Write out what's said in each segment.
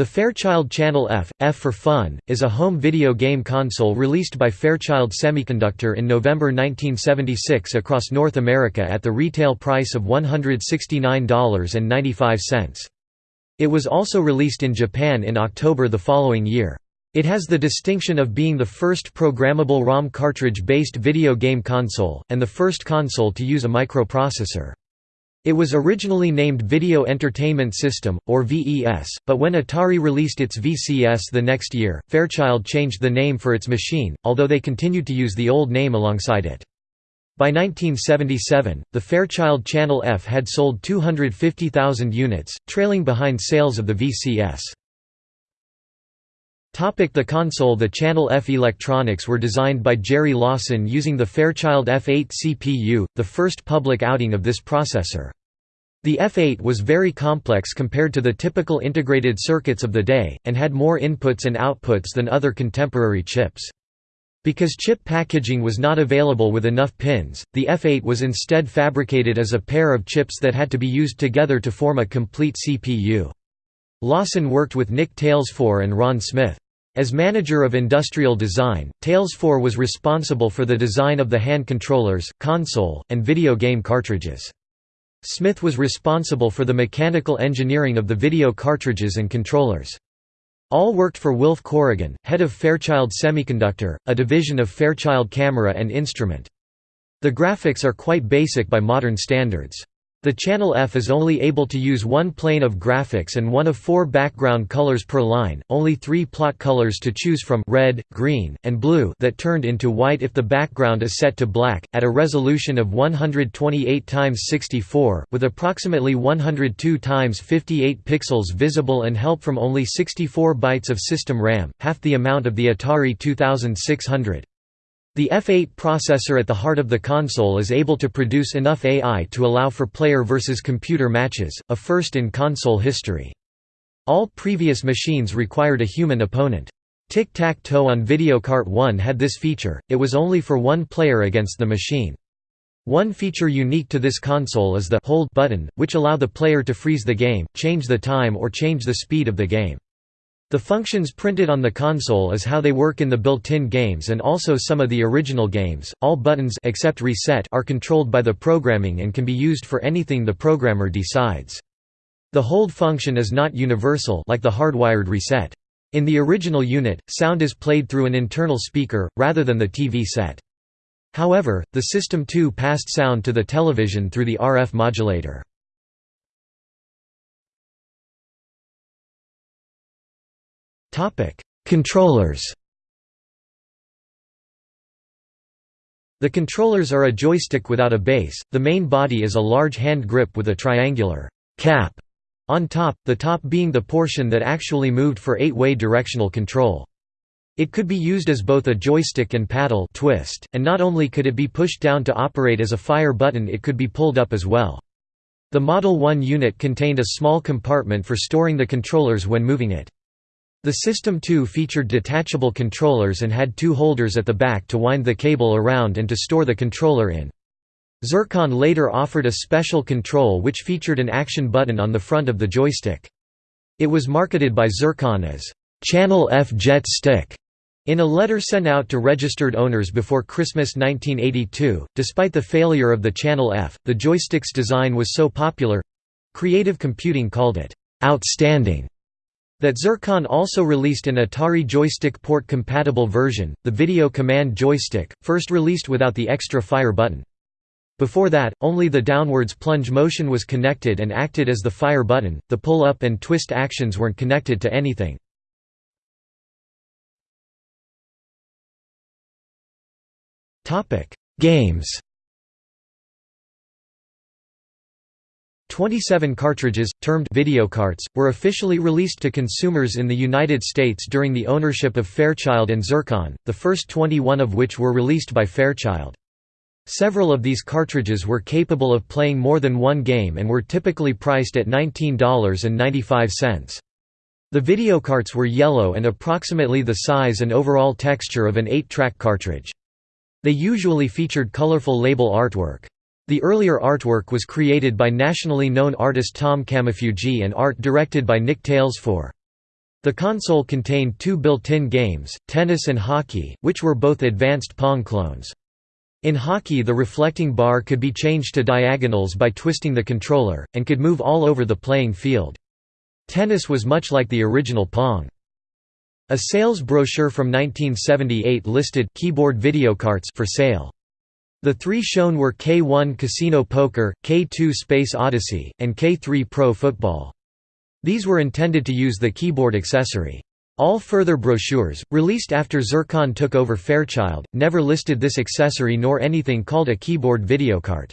The Fairchild Channel F, F for Fun, is a home video game console released by Fairchild Semiconductor in November 1976 across North America at the retail price of $169.95. It was also released in Japan in October the following year. It has the distinction of being the first programmable ROM cartridge-based video game console, and the first console to use a microprocessor. It was originally named Video Entertainment System, or VES, but when Atari released its VCS the next year, Fairchild changed the name for its machine, although they continued to use the old name alongside it. By 1977, the Fairchild Channel F had sold 250,000 units, trailing behind sales of the VCS. The console The Channel F electronics were designed by Jerry Lawson using the Fairchild F8 CPU, the first public outing of this processor. The F8 was very complex compared to the typical integrated circuits of the day, and had more inputs and outputs than other contemporary chips. Because chip packaging was not available with enough pins, the F8 was instead fabricated as a pair of chips that had to be used together to form a complete CPU. Lawson worked with Nick Talesfore and Ron Smith. As manager of industrial design, Talesfore was responsible for the design of the hand controllers, console, and video game cartridges. Smith was responsible for the mechanical engineering of the video cartridges and controllers. All worked for Wilf Corrigan, head of Fairchild Semiconductor, a division of Fairchild Camera and Instrument. The graphics are quite basic by modern standards. The Channel F is only able to use one plane of graphics and one of four background colors per line, only three plot colors to choose from red, green, and blue that turned into white if the background is set to black, at a resolution of 128 x 64, with approximately 102 x 58 pixels visible and help from only 64 bytes of system RAM, half the amount of the Atari 2600. The F8 processor at the heart of the console is able to produce enough AI to allow for player versus computer matches, a first in console history. All previous machines required a human opponent. Tic-Tac-Toe on Videocart 1 had this feature, it was only for one player against the machine. One feature unique to this console is the «hold» button, which allow the player to freeze the game, change the time or change the speed of the game. The functions printed on the console is how they work in the built-in games and also some of the original games. All buttons except reset are controlled by the programming and can be used for anything the programmer decides. The hold function is not universal like the hardwired reset. In the original unit, sound is played through an internal speaker, rather than the TV set. However, the System 2 passed sound to the television through the RF modulator. Controllers The controllers are a joystick without a base, the main body is a large hand grip with a triangular cap on top, the top being the portion that actually moved for eight-way directional control. It could be used as both a joystick and paddle twist, and not only could it be pushed down to operate as a fire button it could be pulled up as well. The Model 1 unit contained a small compartment for storing the controllers when moving it. The System 2 featured detachable controllers and had two holders at the back to wind the cable around and to store the controller in. Zircon later offered a special control which featured an action button on the front of the joystick. It was marketed by Zircon as, "'Channel F Jet Stick' in a letter sent out to registered owners before Christmas 1982. Despite the failure of the Channel F, the joystick's design was so popular Creative Computing called it, "'outstanding' That Zircon also released an Atari joystick port-compatible version, the Video Command Joystick, first released without the extra fire button. Before that, only the downwards plunge motion was connected and acted as the fire button, the pull-up and twist actions weren't connected to anything. Games 27 cartridges, termed videocarts, were officially released to consumers in the United States during the ownership of Fairchild and Zircon, the first 21 of which were released by Fairchild. Several of these cartridges were capable of playing more than one game and were typically priced at $19.95. The videocarts were yellow and approximately the size and overall texture of an 8-track cartridge. They usually featured colorful label artwork. The earlier artwork was created by nationally known artist Tom Kamifuji and art directed by Nick Talesfore. The console contained two built-in games, tennis and hockey, which were both advanced Pong clones. In hockey the reflecting bar could be changed to diagonals by twisting the controller, and could move all over the playing field. Tennis was much like the original Pong. A sales brochure from 1978 listed keyboard videocarts for sale. The three shown were K1 Casino Poker, K2 Space Odyssey, and K3 Pro Football. These were intended to use the keyboard accessory. All further brochures, released after Zircon took over Fairchild, never listed this accessory nor anything called a keyboard video videocart.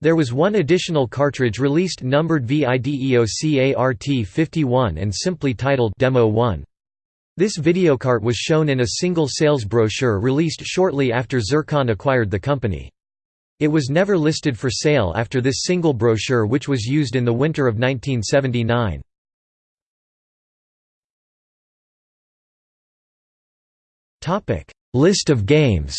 There was one additional cartridge released numbered VIDEOCART 51 and simply titled Demo 1. This videocart was shown in a single sales brochure released shortly after Zircon acquired the company. It was never listed for sale after this single brochure which was used in the winter of 1979. List of games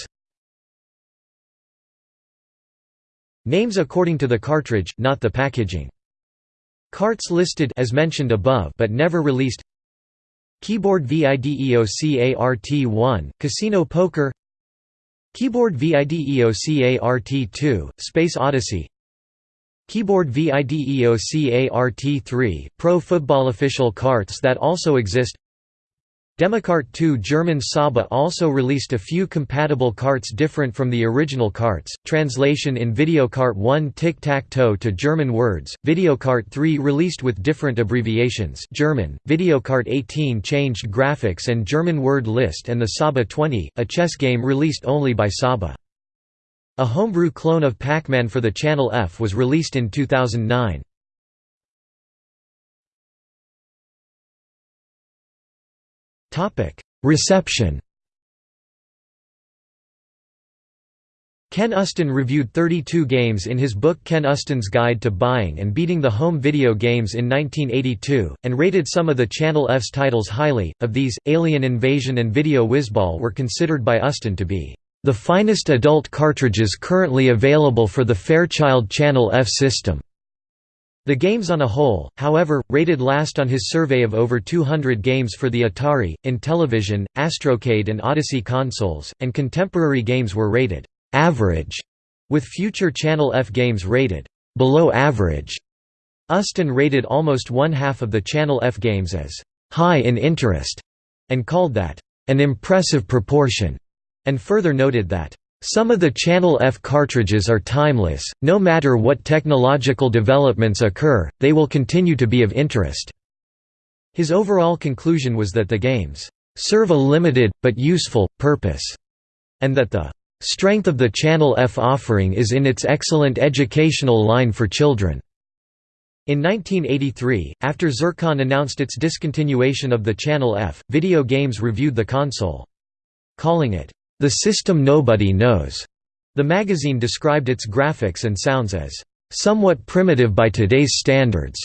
Names according to the cartridge, not the packaging. Carts listed as mentioned above but never released Keyboard VIDEOCART1, Casino Poker. Keyboard VIDEOCART2, Space Odyssey. Keyboard VIDEOCART3, Pro Football Official carts that also exist Democart 2 German Saba also released a few compatible carts different from the original carts, translation in Videocart 1 Tic-Tac-Toe to German words, Videocart 3 released with different abbreviations German, Videocart 18 changed graphics and German word list and the Saba 20, a chess game released only by Saba. A homebrew clone of Pac-Man for the Channel F was released in 2009. Reception Ken Uston reviewed 32 games in his book Ken Uston's Guide to Buying and Beating the Home Video Games in 1982, and rated some of the Channel F's titles highly. Of these, Alien Invasion and Video Whizball were considered by Uston to be the finest adult cartridges currently available for the Fairchild Channel F system. The games on a whole, however, rated last on his survey of over 200 games for the Atari, Intellivision, Astrocade and Odyssey consoles, and contemporary games were rated «average», with future Channel F games rated «below average». Uston rated almost one-half of the Channel F games as «high in interest» and called that «an impressive proportion», and further noted that some of the Channel F cartridges are timeless, no matter what technological developments occur, they will continue to be of interest. His overall conclusion was that the games serve a limited, but useful, purpose, and that the strength of the Channel F offering is in its excellent educational line for children. In 1983, after Zircon announced its discontinuation of the Channel F, Video Games reviewed the console. Calling it, the system nobody knows. The magazine described its graphics and sounds as somewhat primitive by today's standards.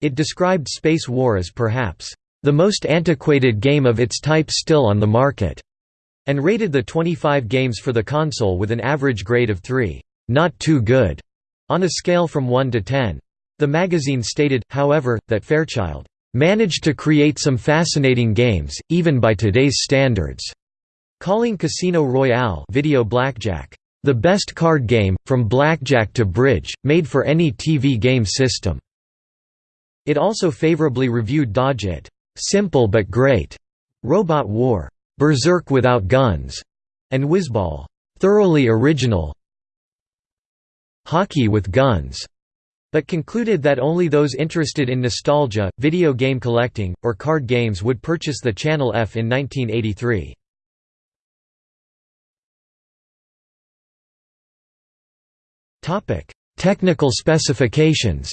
It described Space War as perhaps the most antiquated game of its type still on the market, and rated the 25 games for the console with an average grade of 3, not too good, on a scale from 1 to 10. The magazine stated, however, that Fairchild managed to create some fascinating games, even by today's standards. Calling Casino Royale video blackjack, "...the best card game, from blackjack to bridge, made for any TV game system." It also favorably reviewed Dodge It, "...simple but great", Robot War, "...berserk without guns", and Whizball, "...thoroughly original hockey with guns", but concluded that only those interested in nostalgia, video game collecting, or card games would purchase the Channel F in 1983. Topic: Technical specifications.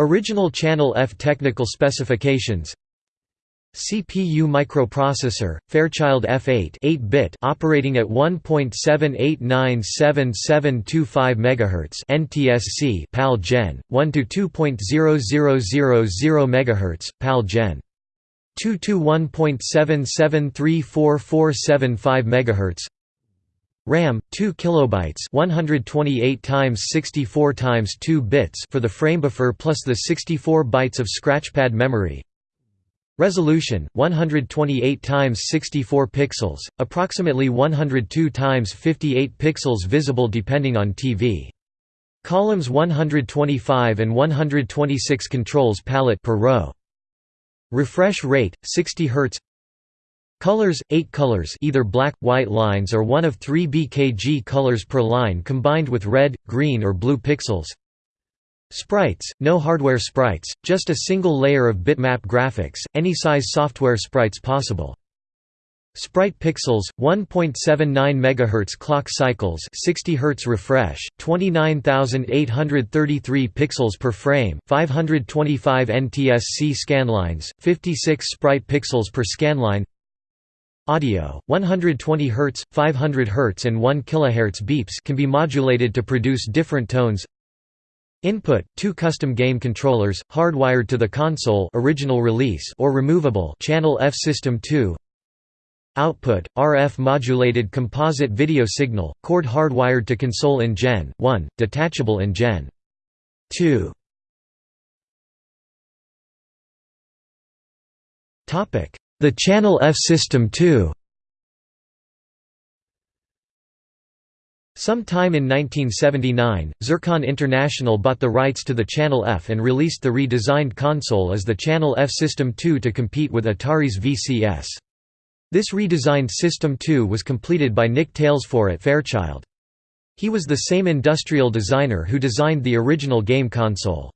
Original Channel F technical specifications. CPU microprocessor, Fairchild F8 8-bit operating at 1.78977725 MHz NTSC PAL Gen 1 to 2.0000 MHz PAL Gen 2 to 1.77344475 MHz RAM 2 kilobytes 128 times 64 times 2 bits for the frame buffer plus the 64 bytes of scratchpad memory. Resolution 128 times 64 pixels approximately 102 times 58 pixels visible depending on TV Columns 125 and 126 controls palette per row. Refresh rate 60 Hz Colors, 8 colors either black, white lines or one of 3 BKG colors per line combined with red, green or blue pixels Sprites, no hardware sprites, just a single layer of bitmap graphics, any size software sprites possible. Sprite pixels 1.79 MHz clock cycles 60 Hz refresh 29833 pixels per frame 525 NTSC scanlines 56 sprite pixels per scanline Audio, 120 Hz, 500 Hz and 1 kHz beeps can be modulated to produce different tones. Input, two custom game controllers, hardwired to the console original release or removable channel F System 2 Output, RF modulated composite video signal, cord hardwired to console in Gen 1, detachable in Gen 2 the Channel F System 2 Sometime in 1979, Zircon International bought the rights to the Channel F and released the redesigned console as the Channel F System 2 to compete with Atari's VCS. This redesigned System 2 was completed by Nick Talesfore at Fairchild. He was the same industrial designer who designed the original game console.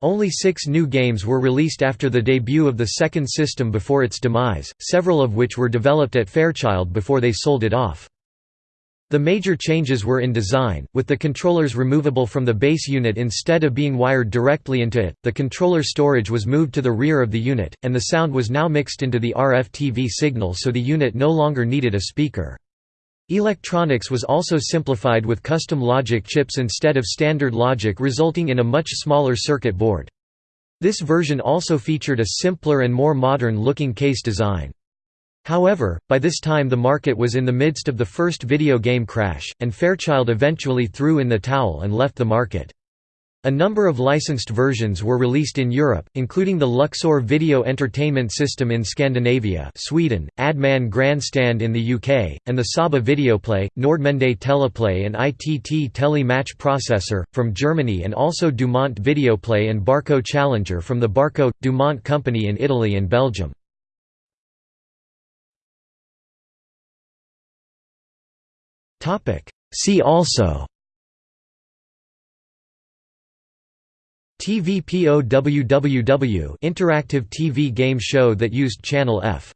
Only six new games were released after the debut of the second system before its demise, several of which were developed at Fairchild before they sold it off. The major changes were in design, with the controllers removable from the base unit instead of being wired directly into it, the controller storage was moved to the rear of the unit, and the sound was now mixed into the RF TV signal so the unit no longer needed a speaker. Electronics was also simplified with custom logic chips instead of standard logic resulting in a much smaller circuit board. This version also featured a simpler and more modern-looking case design. However, by this time the market was in the midst of the first video game crash, and Fairchild eventually threw in the towel and left the market. A number of licensed versions were released in Europe, including the Luxor Video Entertainment System in Scandinavia Sweden, Adman Grandstand in the UK, and the Saba Videoplay, Nordmende Teleplay and ITT Tele Match Processor, from Germany and also Dumont Videoplay and Barco Challenger from the Barco – Dumont Company in Italy and Belgium. See also TVPOWWW interactive TV game show that used Channel F